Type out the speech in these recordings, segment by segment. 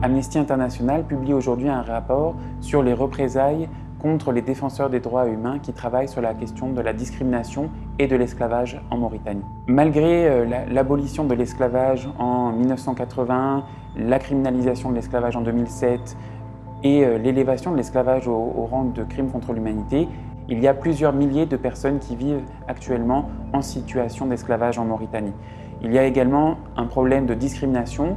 Amnesty International publie aujourd'hui un rapport sur les représailles contre les défenseurs des droits humains qui travaillent sur la question de la discrimination et de l'esclavage en Mauritanie. Malgré euh, l'abolition de l'esclavage en 1980, la criminalisation de l'esclavage en 2007 et euh, l'élévation de l'esclavage au, rang de crime contre l'humanité, il y a plusieurs milliers de personnes qui vivent actuellement en situation d'esclavage en Mauritanie. Il y a également un problème de discrimination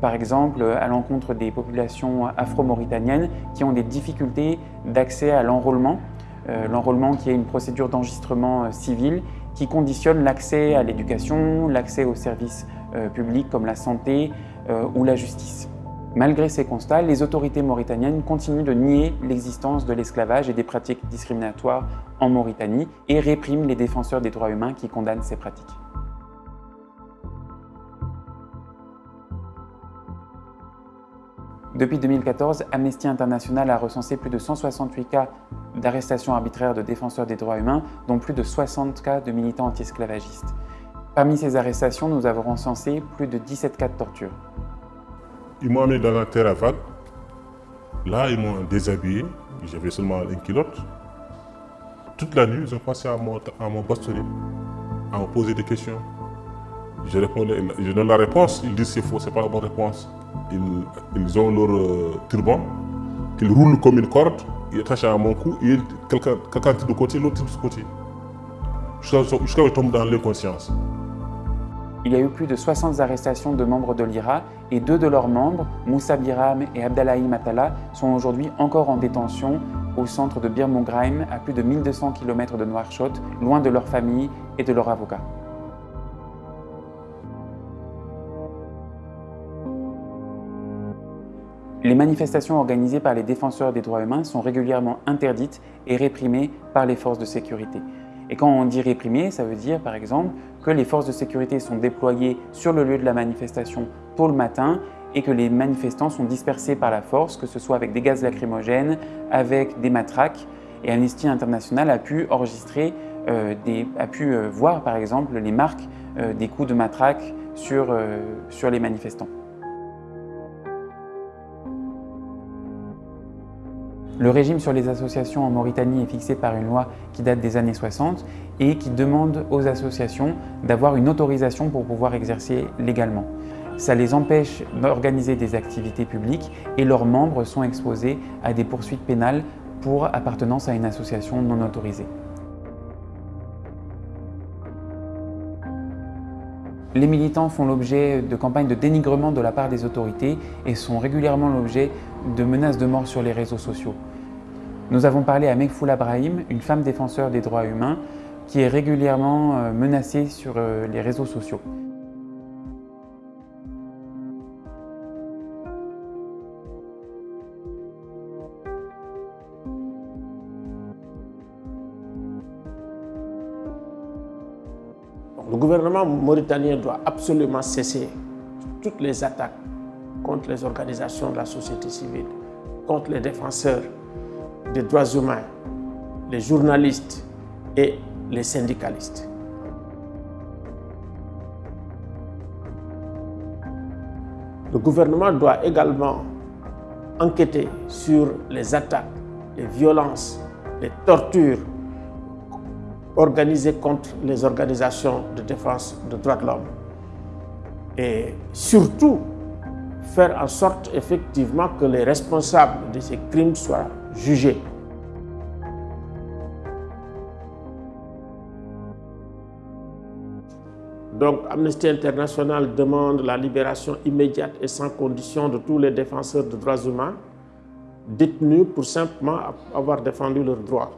par exemple à l'encontre des populations afro-mauritaniennes qui ont des difficultés d'accès à l'enrôlement. Euh, l'enrôlement qui est une procédure d'enregistrement euh, civil qui conditionne l'accès à l'éducation, l'accès aux services euh, publics comme la santé ou la justice. Malgré ces constats, les autorités mauritaniennes continuent de nier l'existence de l'esclavage et des pratiques discriminatoires en Mauritanie et répriment les défenseurs des droits humains qui condamnent ces pratiques. Depuis 2014, Amnesty International a recensé plus de 168 cas d'arrestations arbitraires de défenseurs des droits humains, dont plus de 60 cas de militants anti-esclavagistes. Parmi ces arrestations, nous avons recensé plus de 17 cas de torture. Ils m'ont amené dans la terre à vague. Là, ils m'ont déshabillé. J'avais seulement une culotte. Toute la nuit, ils ont passé à à mon à me poser des questions. Je, je donne la réponse, ils disent c'est faux, c'est pas la bonne réponse ils, ont leur euh, turban, qu'ils roulent comme une corde, ils attachent à mon cou, et quelqu'un tire de côté, l'autre tire de côté. Jusqu'à que je tombe dans l'inconscience. Il y a eu plus de 60 arrestations de membres de l'IRA et deux de leurs membres, Moussa Biram et Abdallahi Matala, sont aujourd'hui encore en détention au centre de Bir à plus de 1200 km de Nouakchott, loin de leur famille et de leurs avocats. Les manifestations organisées par les défenseurs des droits humains sont régulièrement interdites et réprimées par les forces de sécurité. Et quand on dit réprimées, ça veut dire par exemple que les forces de sécurité sont déployées sur le lieu de la manifestation tôt le matin et que les manifestants sont dispersés par la force, que ce soit avec des gaz lacrymogènes, avec des matraques. Et Amnesty International a pu enregistrer, euh, a pu euh, voir par exemple les marques euh, des coups de matraque sur, sur les manifestants. Le régime sur les associations en Mauritanie est fixé par une loi qui date des années 60 et qui demande aux associations d'avoir une autorisation pour pouvoir exercer légalement. Ça les empêche d'organiser des activités publiques et leurs membres sont exposés à des poursuites pénales pour appartenance à une association non autorisée. Les militants font l'objet de campagnes de dénigrement de la part des autorités et sont régulièrement l'objet de menaces de mort sur les réseaux sociaux. Nous avons parlé à Mekfoula Brahim, une femme défenseur des droits humains, qui est régulièrement euh, menacée sur euh, les réseaux sociaux. Le gouvernement mauritanien doit absolument cesser toutes les attaques contre les organisations de la société civile, contre les défenseurs des droits humains, les journalistes et les syndicalistes. Le gouvernement doit également enquêter sur les attaques, les violences, les tortures organisées contre les organisations de défense des droits de l'homme. Et surtout, faire en sorte effectivement que les responsables de ces crimes soient jugés. Donc Amnesty International demande la libération immédiate et sans condition de tous les défenseurs de droits humains détenus pour simplement avoir défendu leurs droits.